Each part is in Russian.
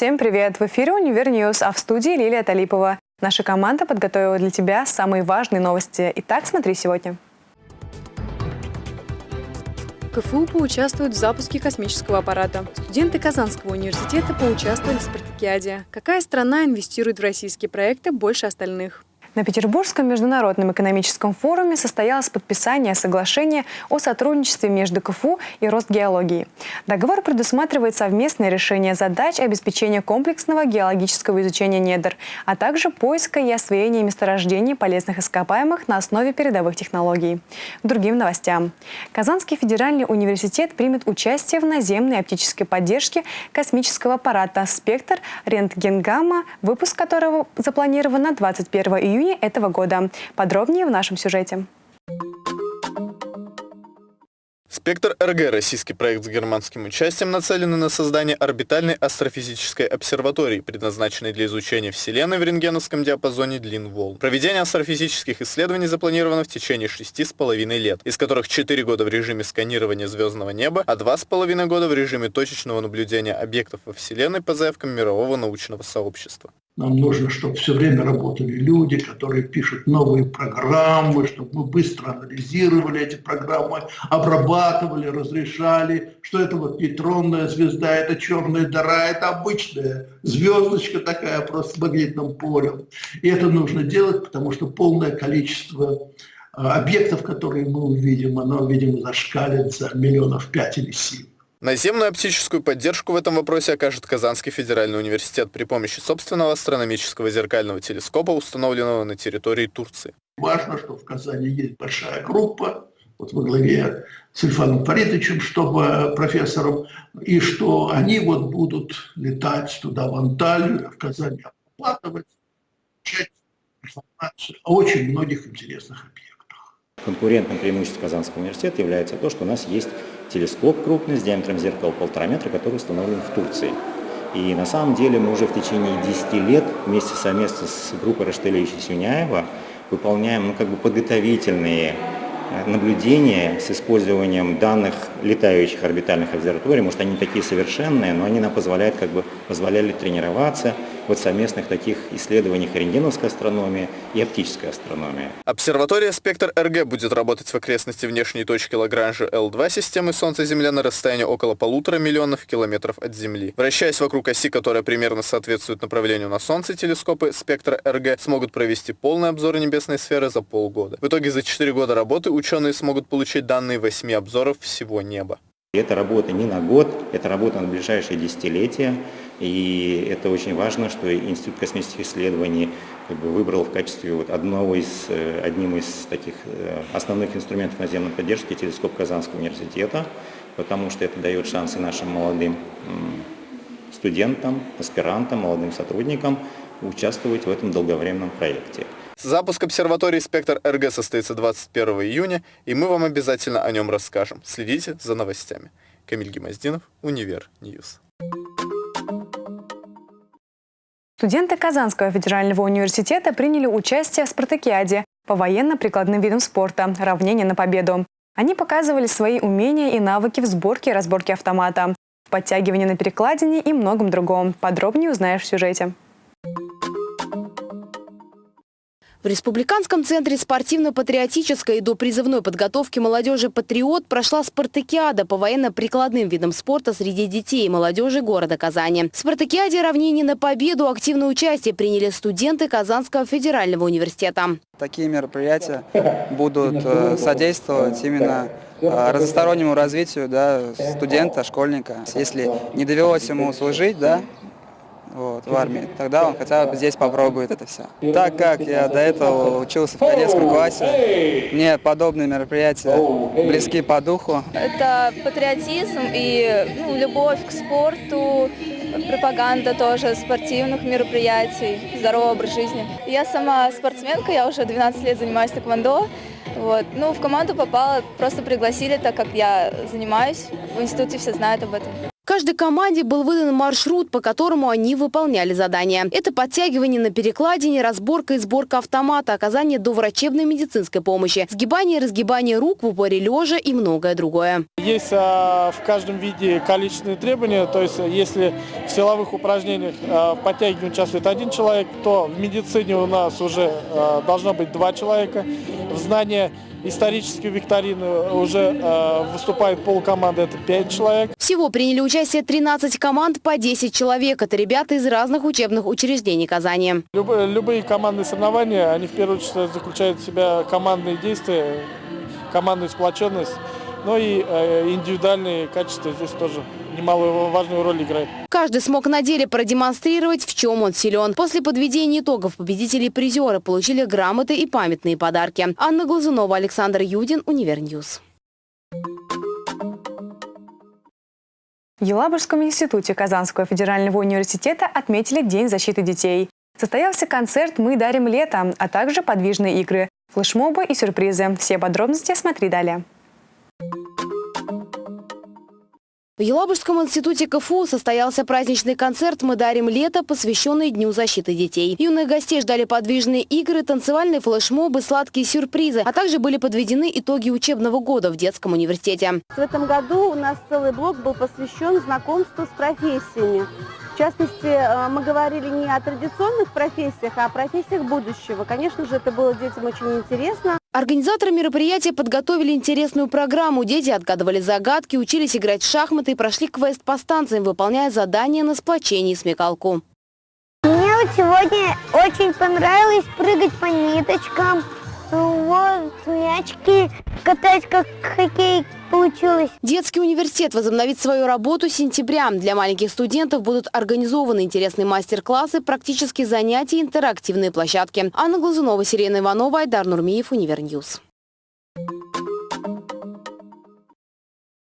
всем привет! В эфире «Универ News», а в студии Лилия Талипова. Наша команда подготовила для тебя самые важные новости. Итак, смотри сегодня. КФУ поучаствует в запуске космического аппарата. Студенты Казанского университета поучаствовали в спартакиаде. Какая страна инвестирует в российские проекты больше остальных? На Петербургском международном экономическом форуме состоялось подписание соглашения о сотрудничестве между КФУ и Росгеологией. Договор предусматривает совместное решение задач обеспечения комплексного геологического изучения недр, а также поиска и освоения месторождений полезных ископаемых на основе передовых технологий. К другим новостям. Казанский федеральный университет примет участие в наземной оптической поддержке космического аппарата «Спектр» рентгенгамма, выпуск которого запланирован на 21 июня июне этого года. Подробнее в нашем сюжете. Спектр РГ – российский проект с германским участием, нацеленный на создание орбитальной астрофизической обсерватории, предназначенной для изучения Вселенной в рентгеновском диапазоне длин волн. Проведение астрофизических исследований запланировано в течение шести с половиной лет, из которых 4 года в режиме сканирования звездного неба, а два с половиной года в режиме точечного наблюдения объектов во Вселенной по заявкам мирового научного сообщества. Нам нужно, чтобы все время работали люди, которые пишут новые программы, чтобы мы быстро анализировали эти программы, обрабатывали, разрешали, что это вот нейтронная звезда, это черная дыра, это обычная звездочка такая просто с магнитным полем. И это нужно делать, потому что полное количество а, объектов, которые мы увидим, оно, видимо, зашкалит за миллионов пять или семь. Наземную оптическую поддержку в этом вопросе окажет Казанский федеральный университет при помощи собственного астрономического зеркального телескопа, установленного на территории Турции. Важно, что в Казани есть большая группа, вот во главе с Ильфаном Фаридовичем, чтобы э, профессором, и что они вот будут летать туда, в Анталию, в Казани, обрабатывать, получать информацию о очень многих интересных объектах. Конкурентным преимуществом Казанского университета является то, что у нас есть телескоп крупный с диаметром зеркала полтора метра, который установлен в Турции. И на самом деле мы уже в течение 10 лет вместе совместно с группой Раштелевича Сюняева выполняем ну, как бы подготовительные э, наблюдения с использованием данных летающих орбитальных обсерваторий. Может, они такие совершенные, но они нам позволяют, как бы, позволяли тренироваться, вот совместных таких исследованиях рентгеновской астрономии и оптической астрономии. Обсерватория «Спектр РГ» будет работать в окрестности внешней точки Лагранжа L2 системы Солнца-Земля на расстоянии около полутора миллионов километров от Земли. Вращаясь вокруг оси, которая примерно соответствует направлению на Солнце, телескопы «Спектр РГ» смогут провести полный обзор небесной сферы за полгода. В итоге за 4 года работы ученые смогут получить данные 8 обзоров всего неба. Это работа не на год, это работа на ближайшие десятилетия. И это очень важно, что Институт космических исследований как бы, выбрал в качестве вот одного из, э, одним из таких э, основных инструментов наземной поддержки телескоп Казанского университета, потому что это дает шансы нашим молодым студентам, аспирантам, молодым сотрудникам участвовать в этом долговременном проекте. Запуск обсерватории «Спектр РГ» состоится 21 июня, и мы вам обязательно о нем расскажем. Следите за новостями. Камиль Гемоздинов, Универ News. Студенты Казанского федерального университета приняли участие в спартакиаде по военно-прикладным видам спорта «Равнение на победу». Они показывали свои умения и навыки в сборке и разборке автомата, в подтягивании на перекладине и многом другом. Подробнее узнаешь в сюжете. В Республиканском центре спортивно-патриотической и допризывной подготовки молодежи «Патриот» прошла спартакиада по военно-прикладным видам спорта среди детей и молодежи города Казани. В спартакиаде равнение на победу активное участие приняли студенты Казанского федерального университета. Такие мероприятия будут э, содействовать именно э, разностороннему развитию да, студента, школьника. Если не довелось ему служить, да, вот, в армии, тогда он хотя бы здесь попробует это все. Так как я до этого учился в кадетском классе, мне подобные мероприятия близки по духу. Это патриотизм и ну, любовь к спорту, пропаганда тоже спортивных мероприятий, здоровый образ жизни. Я сама спортсменка, я уже 12 лет занимаюсь тэквондо. Вот. Ну, в команду попала, просто пригласили, так как я занимаюсь. В институте все знают об этом. Каждой команде был выдан маршрут, по которому они выполняли задания. Это подтягивание на перекладине, разборка и сборка автомата, оказание доврачебной медицинской помощи, сгибание и разгибание рук в упоре лежа и многое другое. Есть а, в каждом виде количественные требования, то есть если в силовых упражнениях а, в подтягивании участвует один человек, то в медицине у нас уже а, должно быть два человека. В знании исторической викторины уже э, выступает полкоманды, это 5 человек. Всего приняли участие 13 команд по 10 человек. Это ребята из разных учебных учреждений Казани. Любые, любые командные соревнования, они в первую очередь заключают в себя командные действия, командную сплоченность. Но и э, индивидуальные качества здесь тоже немалую важную роль играют. Каждый смог на деле продемонстрировать, в чем он силен. После подведения итогов победители и призеры получили грамоты и памятные подарки. Анна Глазунова, Александр Юдин, Универ News. В Елабужском институте Казанского федерального университета отметили День защиты детей. Состоялся концерт «Мы дарим лето», а также подвижные игры, флешмобы и сюрпризы. Все подробности смотри далее. В Елабужском институте КФУ состоялся праздничный концерт «Мы дарим лето», посвященный Дню защиты детей. Юных гостей ждали подвижные игры, танцевальные флешмобы, сладкие сюрпризы, а также были подведены итоги учебного года в детском университете. В этом году у нас целый блок был посвящен знакомству с профессиями. В частности, э, мы говорили не о традиционных профессиях, а о профессиях будущего. Конечно же, это было детям очень интересно. Организаторы мероприятия подготовили интересную программу. Дети отгадывали загадки, учились играть в шахматы и прошли квест по станциям, выполняя задания на сплочение и смекалку. Мне вот сегодня очень понравилось прыгать по ниточкам, мячики катать, как хоккей получилось. Детский университет возобновит свою работу с сентября. Для маленьких студентов будут организованы интересные мастер-классы, практические занятия, интерактивные площадки. Анна Глазунова, Сирена Иванова, Айдар Нурмиев, Универ News.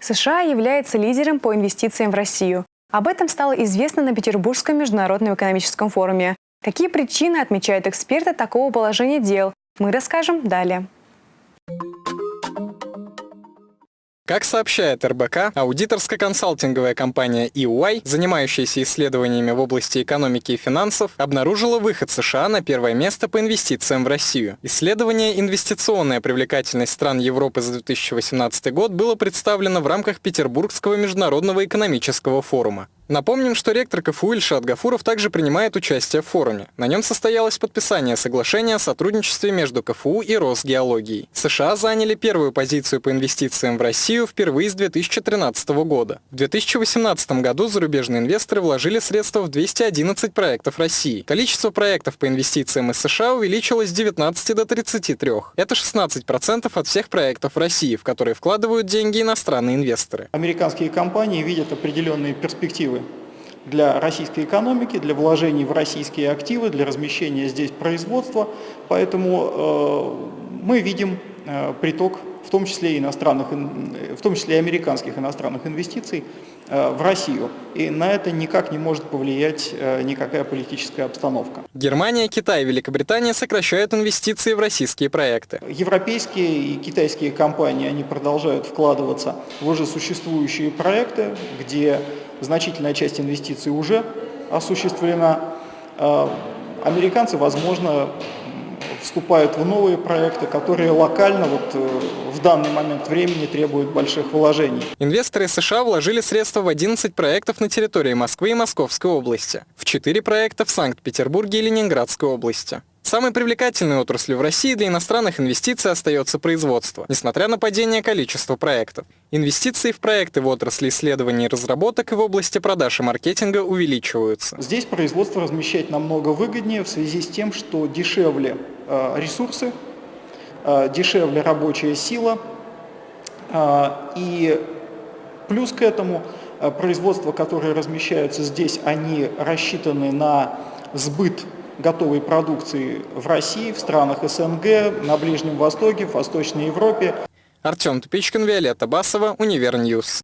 США является лидером по инвестициям в Россию. Об этом стало известно на Петербургском международном экономическом форуме. Какие причины отмечают эксперты такого положения дел? Мы расскажем далее. Как сообщает РБК, аудиторско-консалтинговая компания EY, занимающаяся исследованиями в области экономики и финансов, обнаружила выход США на первое место по инвестициям в Россию. Исследование «Инвестиционная привлекательность стран Европы за 2018 год» было представлено в рамках Петербургского международного экономического форума. Напомним, что ректор КФУ Ильшат Гафуров также принимает участие в форуме. На нем состоялось подписание соглашения о сотрудничестве между КФУ и Росгеологией. США заняли первую позицию по инвестициям в Россию впервые с 2013 года. В 2018 году зарубежные инвесторы вложили средства в 211 проектов России. Количество проектов по инвестициям из США увеличилось с 19 до 33. Это 16% от всех проектов в России, в которые вкладывают деньги иностранные инвесторы. Американские компании видят определенные перспективы для российской экономики, для вложений в российские активы, для размещения здесь производства. Поэтому э, мы видим э, приток, в том числе, иностранных, в том числе и американских иностранных инвестиций э, в Россию. И на это никак не может повлиять э, никакая политическая обстановка. Германия, Китай и Великобритания сокращают инвестиции в российские проекты. Европейские и китайские компании они продолжают вкладываться в уже существующие проекты, где значительная часть инвестиций уже осуществлена. А, американцы, возможно, вступают в новые проекты, которые локально вот э, в данный момент времени требуют больших вложений. Инвесторы США вложили средства в 11 проектов на территории Москвы и Московской области, в 4 проекта в Санкт-Петербурге и Ленинградской области. Самой привлекательной отраслью в России для иностранных инвестиций остается производство, несмотря на падение количества проектов. Инвестиции в проекты в отрасли исследований и разработок и в области продаж и маркетинга увеличиваются. Здесь производство размещать намного выгоднее в связи с тем, что дешевле э, ресурсы, э, дешевле рабочая сила э, и плюс к этому производства, которые размещаются здесь, они рассчитаны на сбыт готовой продукции в России, в странах СНГ, на Ближнем Востоке, в Восточной Европе. Артем Тупичкин, Виолетта Басова, Универ News.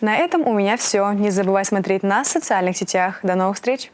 На этом у меня все. Не забывай смотреть нас в социальных сетях. До новых встреч!